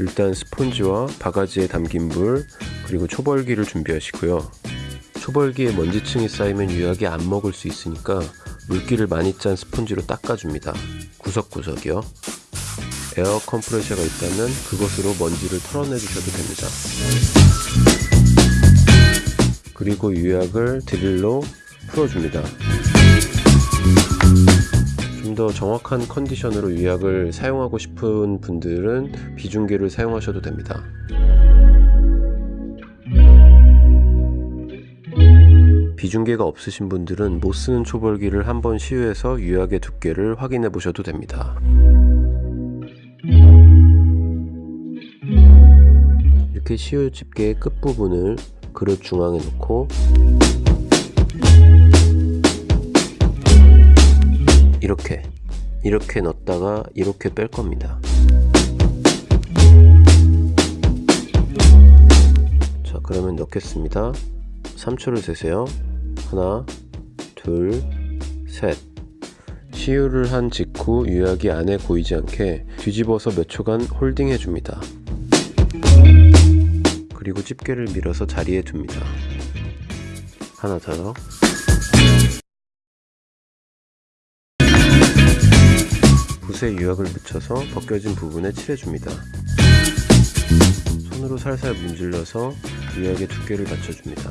일단 스폰지와 바가지에 담긴 물 그리고 초벌기를 준비하시고요. 초벌기에 먼지층이 쌓이면 유약이 안 먹을 수 있으니까 물기를 많이 짠 스폰지로 닦아줍니다. 구석구석이요. 에어 컴프레셔가 있다면 그것으로 먼지를 털어내 주셔도 됩니다. 그리고 유약을 드릴로 풀어줍니다. 좀더 정확한 컨디션으로 유약을 사용하고 싶은 분들은 비중계를 사용하셔도 됩니다. 비중계가 없으신 분들은 못 쓰는 초벌기를 한번 시유해서 유약의 두께를 확인해 보셔도 됩니다. 이렇게 시유 집게의 끝부분을 그릇 중앙에 놓고 이렇게 이렇게 넣었다가 이렇게 뺄 겁니다. 자 그러면 넣겠습니다. 3초를 세세요. 하나, 둘, 셋. 시유를 한 직후 유약이 안에 고이지 않게 뒤집어서 몇 초간 홀딩해 줍니다. 그리고 집게를 밀어서 자리에 둡니다. 하나 더. 붓에 유약을 묻혀서 벗겨진 부분에 칠해줍니다. 손으로 살살 문질러서 유약의 두께를 맞춰줍니다.